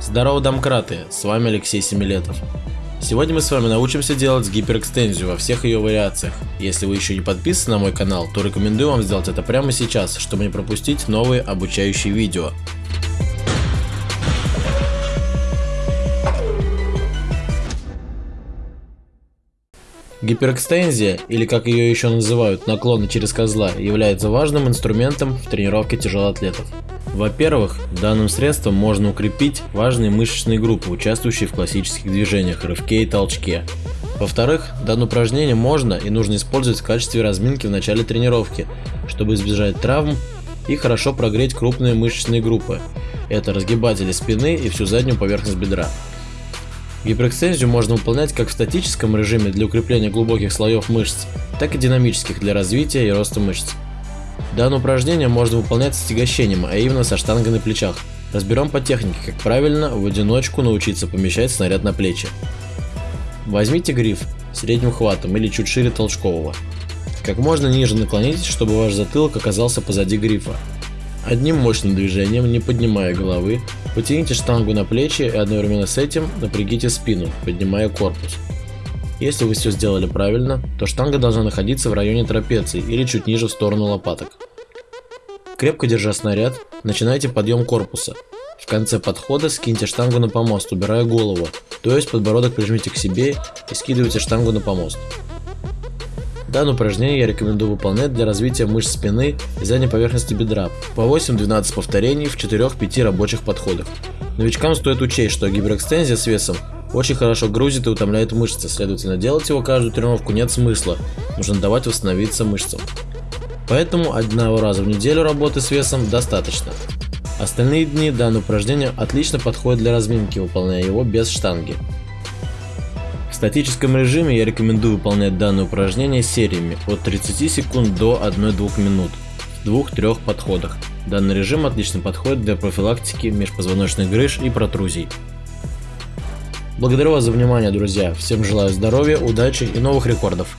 Здорово, домкраты, с вами Алексей Семилетов. Сегодня мы с вами научимся делать гиперэкстензию во всех ее вариациях. Если вы еще не подписаны на мой канал, то рекомендую вам сделать это прямо сейчас, чтобы не пропустить новые обучающие видео. Гиперэкстензия, или как ее еще называют, наклоны через козла, является важным инструментом в тренировке тяжелоатлетов. Во-первых, данным средством можно укрепить важные мышечные группы, участвующие в классических движениях, рывке и толчке. Во-вторых, данное упражнение можно и нужно использовать в качестве разминки в начале тренировки, чтобы избежать травм и хорошо прогреть крупные мышечные группы. Это разгибатели спины и всю заднюю поверхность бедра. Гиперэкстензию можно выполнять как в статическом режиме для укрепления глубоких слоев мышц, так и динамических для развития и роста мышц. Данное упражнение можно выполнять с тягощением, а именно со штангой на плечах. Разберем по технике, как правильно в одиночку научиться помещать снаряд на плечи. Возьмите гриф средним хватом или чуть шире толчкового. Как можно ниже наклонитесь, чтобы ваш затылок оказался позади грифа. Одним мощным движением, не поднимая головы, потяните штангу на плечи и одновременно с этим напрягите спину, поднимая корпус. Если вы все сделали правильно, то штанга должна находиться в районе трапеции или чуть ниже в сторону лопаток. Крепко держа снаряд, начинайте подъем корпуса. В конце подхода скиньте штангу на помост, убирая голову, то есть подбородок прижмите к себе и скидывайте штангу на помост. Данное упражнение я рекомендую выполнять для развития мышц спины и задней поверхности бедра по 8-12 повторений в 4-5 рабочих подходах. Новичкам стоит учесть, что гиперэкстензия с весом очень хорошо грузит и утомляет мышцы, следовательно делать его каждую тренировку нет смысла, нужно давать восстановиться мышцам. Поэтому одного раза в неделю работы с весом достаточно. Остальные дни данное упражнение отлично подходит для разминки, выполняя его без штанги. В статическом режиме я рекомендую выполнять данное упражнение сериями от 30 секунд до 1-2 минут в 2-3 подходах. Данный режим отлично подходит для профилактики межпозвоночных грыж и протрузий. Благодарю вас за внимание, друзья. Всем желаю здоровья, удачи и новых рекордов.